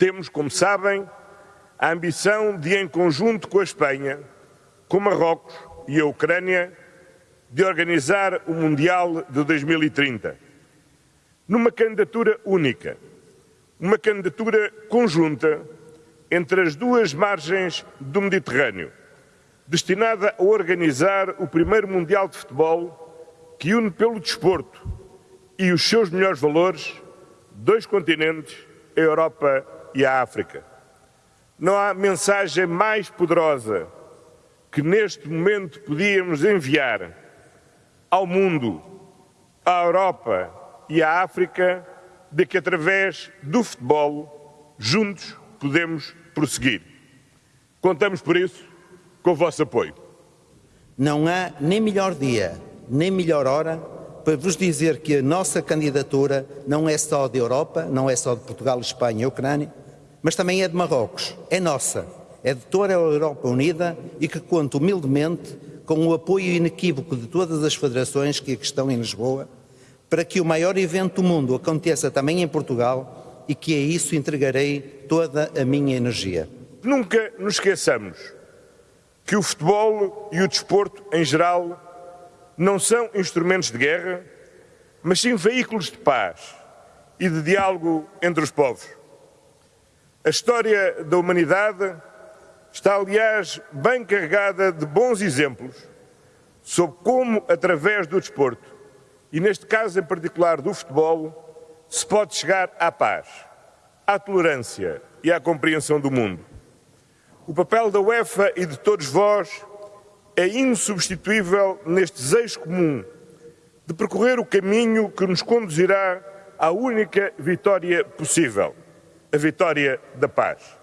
Temos, como sabem, a ambição de, em conjunto com a Espanha, com Marrocos e a Ucrânia, de organizar o Mundial de 2030. Numa candidatura única, uma candidatura conjunta entre as duas margens do Mediterrâneo, destinada a organizar o primeiro Mundial de Futebol que une pelo desporto e os seus melhores valores dois continentes, a Europa e a África. Não há mensagem mais poderosa que neste momento podíamos enviar ao mundo, à Europa e à África de que através do futebol juntos podemos prosseguir. Contamos por isso com o vosso apoio. Não há nem melhor dia, nem melhor hora para vos dizer que a nossa candidatura não é só de Europa, não é só de Portugal, Espanha e Ucrânia, mas também é de Marrocos. É nossa. É de toda a Europa unida e que conta humildemente com o apoio inequívoco de todas as federações que aqui estão em Lisboa, para que o maior evento do mundo aconteça também em Portugal e que a isso entregarei toda a minha energia. Nunca nos esqueçamos que o futebol e o desporto em geral não são instrumentos de guerra, mas sim veículos de paz e de diálogo entre os povos. A história da humanidade está, aliás, bem carregada de bons exemplos sobre como, através do desporto, e neste caso em particular do futebol, se pode chegar à paz, à tolerância e à compreensão do mundo. O papel da UEFA e de todos vós é insubstituível neste desejo comum de percorrer o caminho que nos conduzirá à única vitória possível, a vitória da paz.